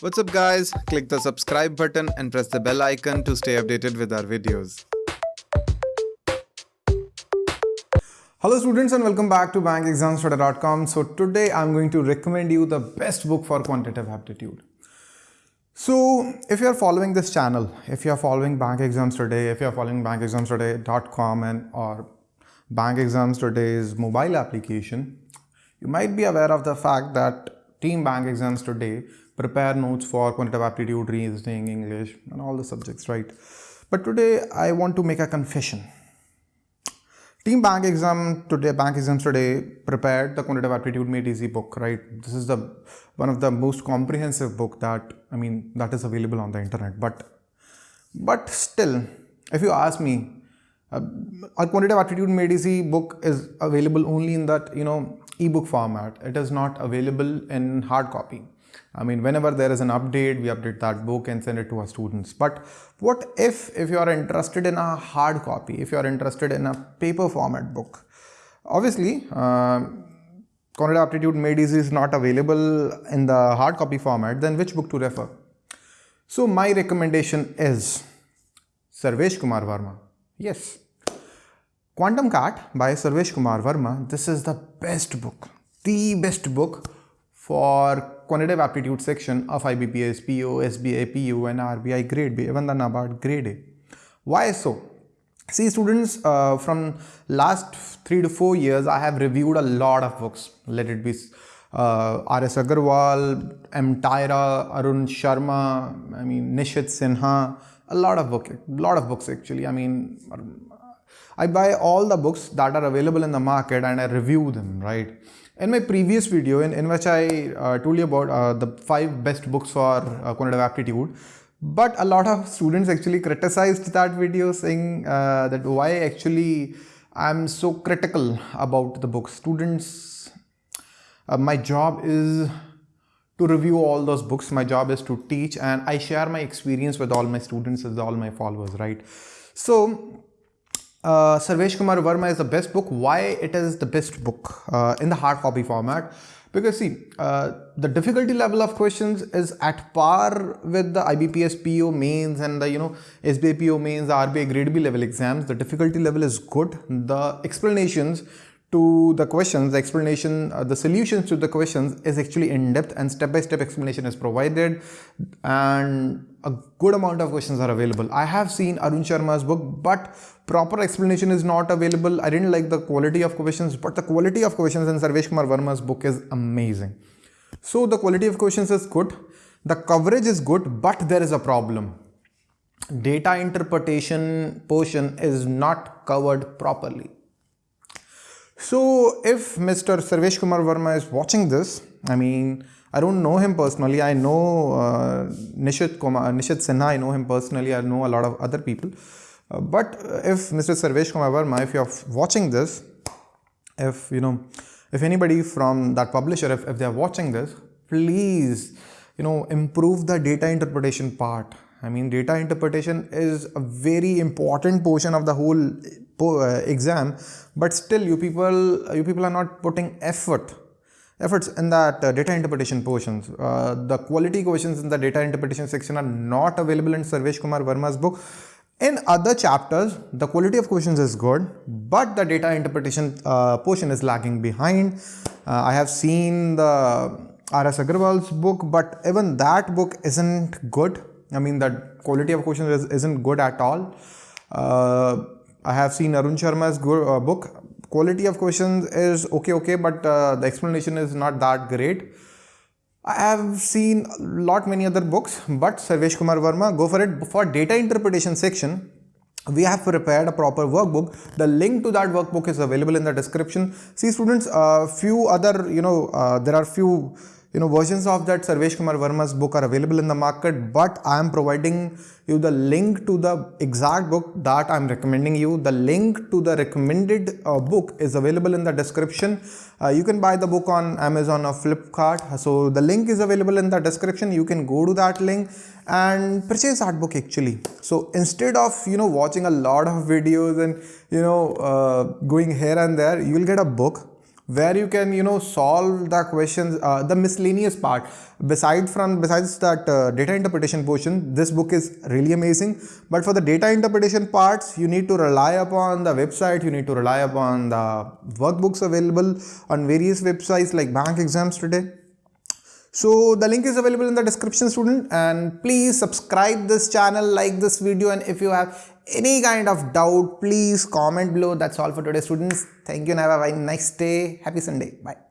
What's up guys? Click the subscribe button and press the bell icon to stay updated with our videos. Hello students and welcome back to bankexamstoday.com. So today I'm going to recommend you the best book for quantitative aptitude. So if you're following this channel, if you're following Bank Exams Today, if you're following bankexamstoday.com and or Bank Exams Today's mobile application, you might be aware of the fact that Team Bank Exams Today prepare notes for quantitative aptitude, reasoning, English, and all the subjects, right? But today I want to make a confession. Team Bank Exam today, Bank Exams today prepared the quantitative aptitude made easy book, right? This is the one of the most comprehensive book that I mean that is available on the internet. But but still, if you ask me, uh, a quantitative aptitude made easy book is available only in that you know ebook format. It is not available in hard copy. I mean, whenever there is an update, we update that book and send it to our students. But what if, if you are interested in a hard copy, if you are interested in a paper format book? Obviously, uh, Quantitative Aptitude Made Easy is not available in the hard copy format, then which book to refer? So my recommendation is Sarvesh Kumar Verma. Yes. Quantum Cat by Sarvesh Kumar Verma. This is the best book, the best book for quantitative aptitude section of IBPS, PO, SBI, PO and RBI grade B, even the NABARD grade A. Why so? See students, uh, from last three to four years, I have reviewed a lot of books. Let it be uh, R.S. Agarwal, M. Tyra, Arun Sharma, I mean Nishit Sinha, a lot of book, a lot of books actually. I mean, I buy all the books that are available in the market and I review them, right? In my previous video in, in which I uh, told you about uh, the five best books for uh, quantitative aptitude, but a lot of students actually criticized that video saying uh, that why actually I'm so critical about the book. Students, uh, my job is to review all those books. My job is to teach and I share my experience with all my students with all my followers, right? So uh, Sarvesh Kumar Verma is the best book. Why it is the best book uh, in the hard copy format? Because see, uh, the difficulty level of questions is at par with the IBPS PO mains and the you know SBI PO mains, the RBI grade B level exams. The difficulty level is good. The explanations to the questions, the explanation, uh, the solutions to the questions is actually in depth and step-by-step -step explanation is provided and a good amount of questions are available. I have seen Arun Sharma's book, but proper explanation is not available. I didn't like the quality of questions, but the quality of questions in Sarvesh Kumar Verma's book is amazing. So the quality of questions is good. The coverage is good, but there is a problem. Data interpretation portion is not covered properly. So if Mr. Sarvesh Kumar Verma is watching this, I mean, I don't know him personally. I know uh, Nishit, Kumar, Nishit Sinha, I know him personally. I know a lot of other people. Uh, but if Mr. Sarvesh Kumar Verma, if you're watching this, if you know, if anybody from that publisher, if, if they're watching this, please, you know, improve the data interpretation part. I mean, data interpretation is a very important portion of the whole uh, exam, but still you people, you people are not putting effort efforts in that uh, data interpretation portions. Uh, the quality questions in the data interpretation section are not available in Sarvesh Kumar Verma's book. In other chapters, the quality of questions is good, but the data interpretation uh, portion is lagging behind. Uh, I have seen the R.S. Agarwal's book, but even that book isn't good. I mean, the quality of questions is, not good at all. I have seen Arun Sharma's uh, book. Quality of questions is okay, okay, but uh, the explanation is not that great. I have seen a lot many other books, but Sarvesh Kumar Verma, go for it. For data interpretation section, we have prepared a proper workbook. The link to that workbook is available in the description. See students, a uh, few other, you know, uh, there are few you know versions of that Sarvesh Kumar Verma's book are available in the market but I am providing you the link to the exact book that I'm recommending you. The link to the recommended uh, book is available in the description. Uh, you can buy the book on Amazon or Flipkart. So the link is available in the description. You can go to that link and purchase that book actually. So instead of you know watching a lot of videos and you know uh, going here and there, you will get a book where you can you know solve the questions uh, the miscellaneous part. Beside from besides that uh, data interpretation portion this book is really amazing. But for the data interpretation parts you need to rely upon the website you need to rely upon the workbooks available on various websites like bank exams today so the link is available in the description student. And please subscribe this channel like this video. And if you have any kind of doubt please comment below. That's all for today students. Thank you and have a nice day. Happy sunday. Bye